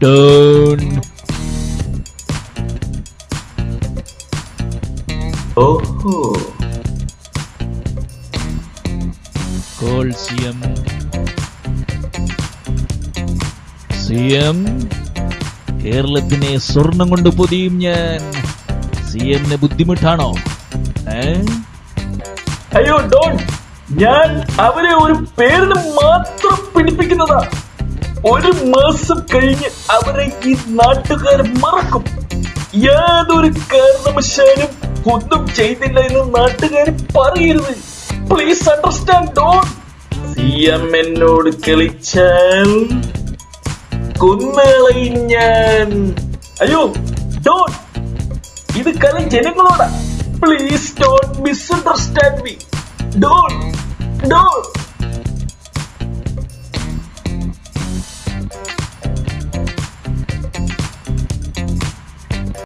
Dun. Oh. Gold CM. CM. Kerala ini sorangan udah putihnya. CM ne budimu thano. Eh? അയ്യോ ഡോൺ ഞാൻ അവരെ ഒരു പേരിന് മാത്രം പിടിപ്പിക്കുന്നതാ. ഒരു മാസം കഴിഞ്ഞ് അവരെ ഈ നാട്ടുകാർ മറക്കും. യാതൊരു കാരണവശാലും ഒന്നും ചെയ്തില്ല എന്ന് നാട്ടുകാർ പറയരുത്. Please understand Don. C M എന്നോട് കളിച്ചാൽ കൊന്നുകളയും ഞാൻ. അയ്യോ ഡോൺ ഇത് കല ജനങ്ങളോടാ. Please don't misunderstand me. Don't, don't.